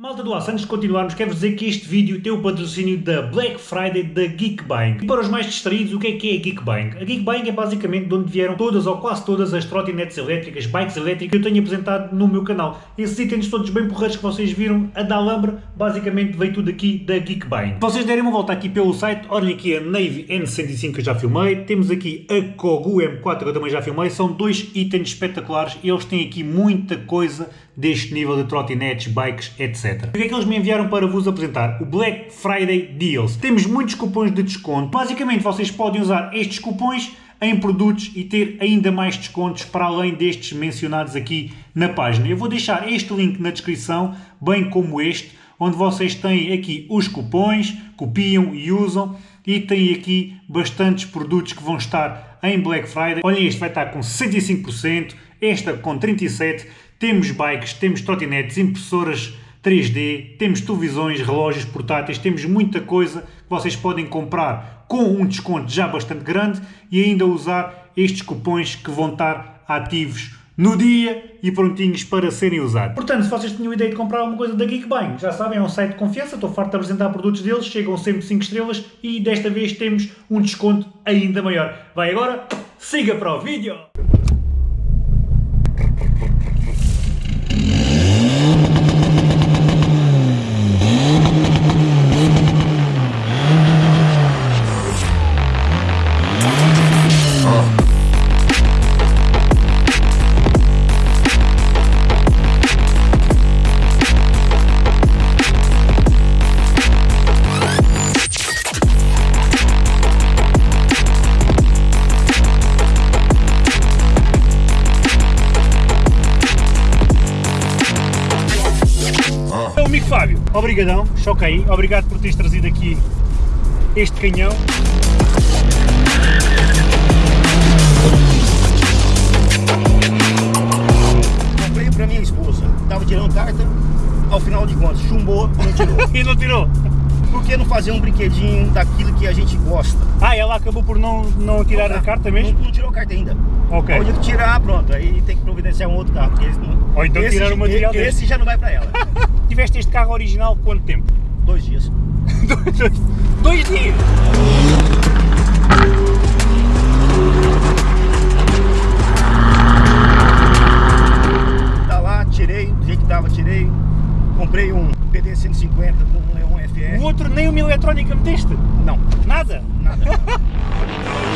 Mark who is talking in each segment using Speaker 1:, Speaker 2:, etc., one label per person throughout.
Speaker 1: Malta do Aço, antes de continuarmos, quero dizer que este vídeo tem o patrocínio da Black Friday da Geekbang. E para os mais distraídos, o que é que é a Geekbang? A Geekbang é basicamente de onde vieram todas ou quase todas as trotinetes elétricas, bikes elétricas que eu tenho apresentado no meu canal. Esses itens todos bem porreiros que vocês viram a da Alhambra, basicamente veio tudo aqui da Geekbang. Se vocês derem uma volta aqui pelo site, olhem aqui a Navy N105 que eu já filmei, temos aqui a Kogu M4 que eu também já filmei, são dois itens espetaculares e eles têm aqui muita coisa deste nível de trotinetes, bikes, etc. O que é que eles me enviaram para vos apresentar? O Black Friday Deals. Temos muitos cupons de desconto. Basicamente, vocês podem usar estes cupons em produtos e ter ainda mais descontos para além destes mencionados aqui na página. Eu vou deixar este link na descrição, bem como este, onde vocês têm aqui os cupons, copiam e usam e têm aqui bastantes produtos que vão estar em Black Friday. Olhem, este vai estar com 65%, esta com 37%, temos bikes, temos trotinetes, impressoras 3D, temos televisões, relógios portáteis, temos muita coisa que vocês podem comprar com um desconto já bastante grande e ainda usar estes cupons que vão estar ativos no dia e prontinhos para serem usados. Portanto, se vocês tinham ideia de comprar alguma coisa da Geekbang, já sabem, é um site de confiança, estou farto de apresentar produtos deles, chegam sempre 5 estrelas e desta vez temos um desconto ainda maior. Vai agora, siga para o vídeo! Fábio, obrigadão, choca aí, obrigado por teres trazido aqui este canhão.
Speaker 2: Comprei para minha esposa, estava tirando carta, ao final de contas, chumbou e não tirou.
Speaker 1: e não tirou?
Speaker 2: Por que não fazer um brinquedinho daquilo que a gente gosta?
Speaker 1: Ah, ela acabou por não, não tirar a carta mesmo?
Speaker 2: Não, não tirou a carta ainda.
Speaker 1: Ok.
Speaker 2: Onde tirar, pronto, aí tem que providenciar um outro carro. Porque esse, não,
Speaker 1: Ou então
Speaker 2: esse,
Speaker 1: tirar o material
Speaker 2: esse, esse já não vai para ela.
Speaker 1: Tiveste este carro original quanto tempo?
Speaker 2: Dois dias.
Speaker 1: dois, dois dias!
Speaker 2: Tá lá, tirei, do jeito que tava, tirei. Comprei um PD 150 com um Leon FR.
Speaker 1: O outro nem uma eletrónica meteste?
Speaker 2: Não,
Speaker 1: Nada?
Speaker 2: nada.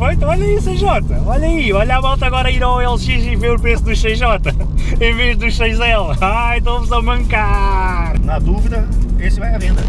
Speaker 1: está feito, está feito. Olha aí, CJ. Olha aí, olha a volta agora ir ao LX e ver o preço do CJ em vez do 6L. Ai, estão-vos a mancar.
Speaker 2: Na dúvida, esse vai à venda.